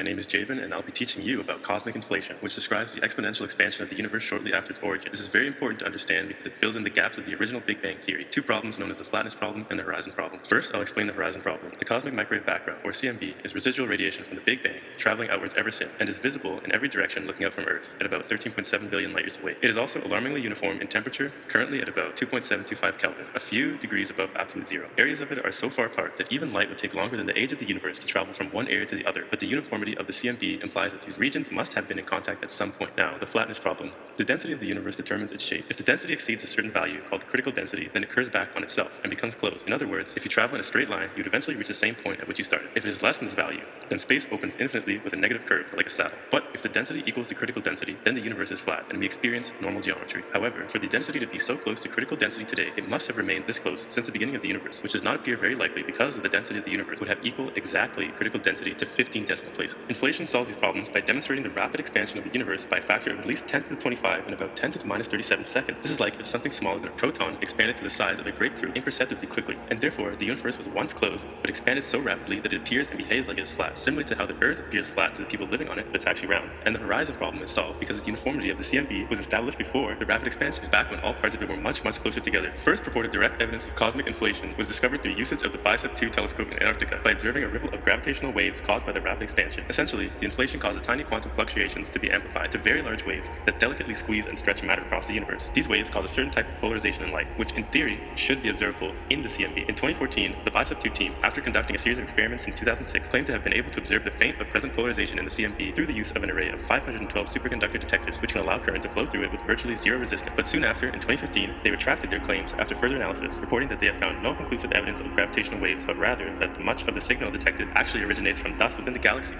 My name is Javen, and I'll be teaching you about cosmic inflation, which describes the exponential expansion of the universe shortly after its origin. This is very important to understand because it fills in the gaps of the original Big Bang theory, two problems known as the flatness problem and the horizon problem. First, I'll explain the horizon problem. The cosmic microwave background, or CMB, is residual radiation from the Big Bang, traveling outwards ever since, and is visible in every direction looking out from Earth, at about 13.7 billion light years away. It is also alarmingly uniform in temperature, currently at about 2.725 Kelvin, a few degrees above absolute zero. Areas of it are so far apart that even light would take longer than the age of the universe to travel from one area to the other, but the uniformity of the CMB implies that these regions must have been in contact at some point. Now, the flatness problem. The density of the universe determines its shape. If the density exceeds a certain value, called critical density, then it curves back on itself and becomes closed. In other words, if you travel in a straight line, you'd eventually reach the same point at which you started. If it is less than this value, then space opens infinitely with a negative curve, like a saddle. But if the density equals the critical density, then the universe is flat, and we experience normal geometry. However, for the density to be so close to critical density today, it must have remained this close since the beginning of the universe, which does not appear very likely because of the density of the universe would have equal exactly critical density to 15 decimal places. Inflation solves these problems by demonstrating the rapid expansion of the universe by a factor of at least 10 to the 25 in about 10 to the minus 37 seconds. This is like if something smaller than a proton expanded to the size of a grapefruit imperceptibly quickly, and therefore the universe was once closed, but expanded so rapidly that it appears and behaves like it is flat, similar to how the Earth appears flat to the people living on it, but it's actually round. And the horizon problem is solved because the uniformity of the CMB was established before the rapid expansion, back when all parts of it were much, much closer together. First purported direct evidence of cosmic inflation was discovered through usage of the BICEP 2 telescope in Antarctica by observing a ripple of gravitational waves caused by the rapid expansion. Essentially, the inflation caused tiny quantum fluctuations to be amplified to very large waves that delicately squeeze and stretch matter across the universe. These waves cause a certain type of polarization in light, which in theory should be observable in the CMB. In 2014, the BICEP 2 team, after conducting a series of experiments since 2006, claimed to have been able to observe the faint but present polarization in the CMB through the use of an array of 512 superconductor detectors, which can allow current to flow through it with virtually zero resistance. But soon after, in 2015, they retracted their claims after further analysis, reporting that they have found no conclusive evidence of gravitational waves, but rather that much of the signal detected actually originates from dust within the galaxy.